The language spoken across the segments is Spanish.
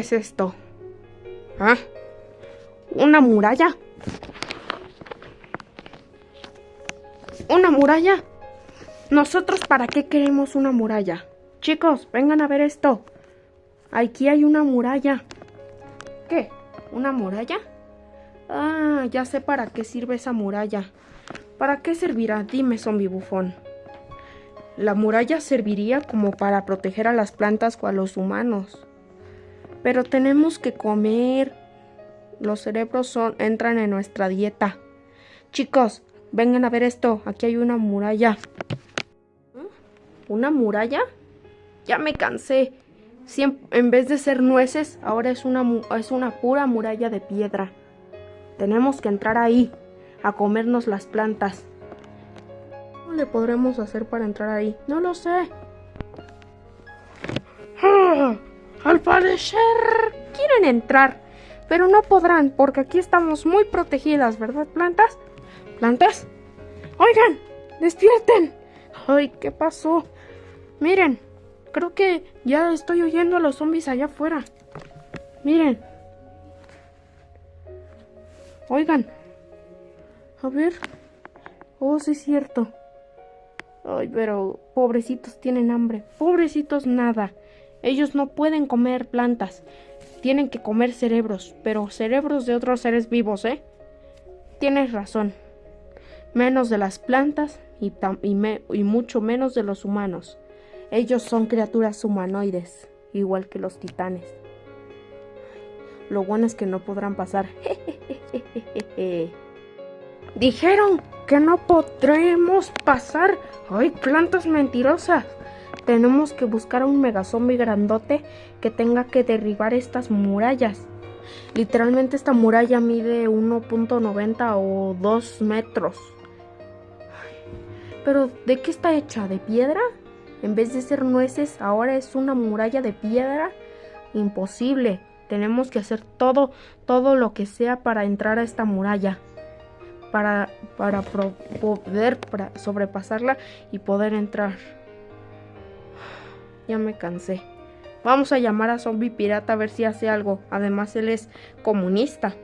¿Qué es esto? ¿Ah? ¿Una muralla? ¿Una muralla? ¿Nosotros para qué queremos una muralla? Chicos, vengan a ver esto. Aquí hay una muralla. ¿Qué? ¿Una muralla? Ah, ya sé para qué sirve esa muralla. ¿Para qué servirá? Dime, zombie bufón. La muralla serviría como para proteger a las plantas o a los humanos. Pero tenemos que comer. Los cerebros son, entran en nuestra dieta. Chicos, vengan a ver esto. Aquí hay una muralla. ¿Una muralla? Ya me cansé. en vez de ser nueces, ahora es una, es una pura muralla de piedra. Tenemos que entrar ahí, a comernos las plantas. ¿Cómo le podremos hacer para entrar ahí? No lo sé. Parecer quieren entrar, pero no podrán porque aquí estamos muy protegidas, ¿verdad, plantas? ¿Plantas? Oigan, despierten. Ay, ¿qué pasó? Miren, creo que ya estoy oyendo a los zombies allá afuera. Miren. Oigan. A ver. Oh, sí es cierto. Ay, pero pobrecitos tienen hambre. Pobrecitos nada. Ellos no pueden comer plantas. Tienen que comer cerebros, pero cerebros de otros seres vivos, ¿eh? Tienes razón. Menos de las plantas y, mucho menos de los humanos. Ellos son criaturas humanoides, igual que los titanes. Lo bueno es que no podrán pasar. Dijeron que no podremos pasar. ¡Ay, plantas mentirosas! Tenemos que buscar a un megazombie grandote que tenga que derribar estas murallas. Literalmente esta muralla mide 1.90 o 2 metros. Pero ¿de qué está hecha? ¿De piedra? En vez de ser nueces, ahora es una muralla de piedra. Imposible. Tenemos que hacer todo, todo lo que sea para entrar a esta muralla. Para, para poder sobrepasarla y poder entrar. Ya me cansé. Vamos a llamar a Zombie Pirata a ver si hace algo. Además, él es comunista.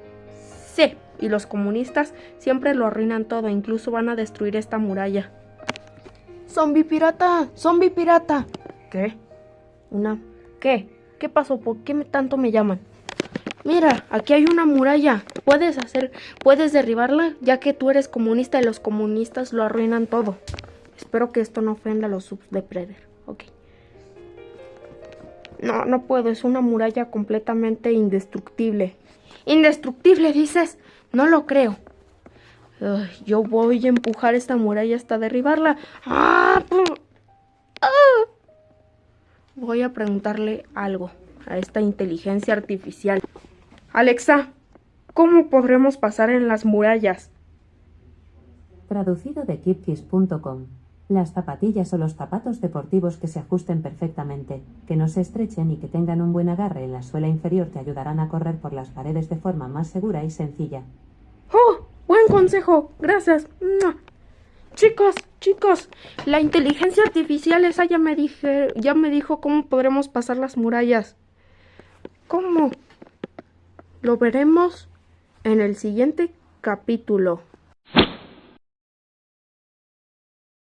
Sí, y los comunistas siempre lo arruinan todo, incluso van a destruir esta muralla. Zombie Pirata, Zombie Pirata. ¿Qué? Una... ¿Qué? ¿Qué pasó? ¿Por qué tanto me llaman? Mira, aquí hay una muralla. Puedes hacer, puedes derribarla, ya que tú eres comunista y los comunistas lo arruinan todo. Espero que esto no ofenda a los subs de Predator. Ok. No, no puedo, es una muralla completamente indestructible. ¿Indestructible, dices? No lo creo. yo voy a empujar esta muralla hasta derribarla. ¡Ah! ¡Ah! Voy a preguntarle algo a esta inteligencia artificial. Alexa, ¿cómo podremos pasar en las murallas? Traducido de kipkiss.com las zapatillas o los zapatos deportivos que se ajusten perfectamente, que no se estrechen y que tengan un buen agarre en la suela inferior te ayudarán a correr por las paredes de forma más segura y sencilla. ¡Oh! Buen consejo. Gracias. Chicos, chicos, la inteligencia artificial esa ya me dije, ya me dijo cómo podremos pasar las murallas. ¿Cómo? Lo veremos en el siguiente capítulo.